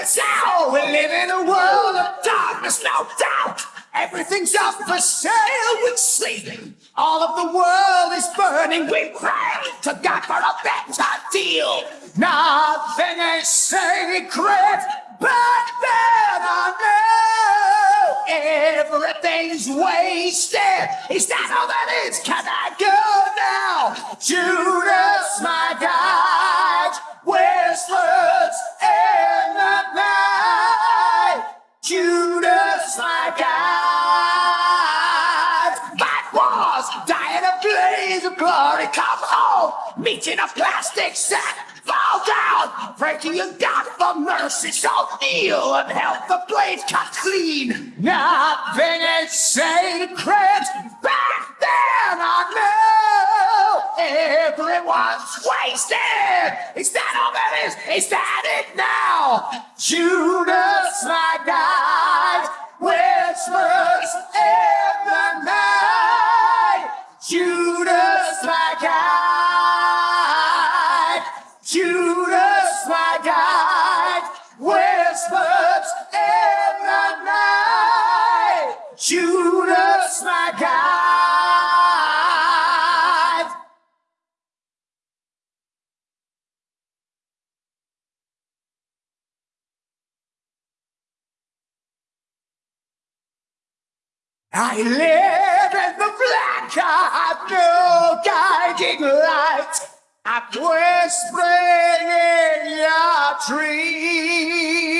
Now. We live in a world of darkness, no doubt. Everything's up for sale with sleep. All of the world is burning. We pray to God for a better deal. Nothing is sacred, but then I know everything's wasted. Is that all that is? Can I go now? Judas, Wars, die in a blaze of glory. Come home, meet in a plastic sack. Fall down, breaking your God for mercy. So kneel and help the blade cut clean. Nothing is sacred. Back then I know everyone's wasted. Is that all that is? Is that it now? Judas, my guide, Judas, my guide, whispers in the night. Judas, my guide. I live in the black, I have no guiding light. I'm whispering in your dreams.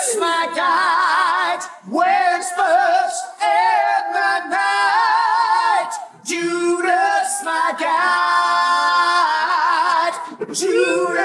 Judas, my guide, whispers in the night. Judas, my guide, Judas.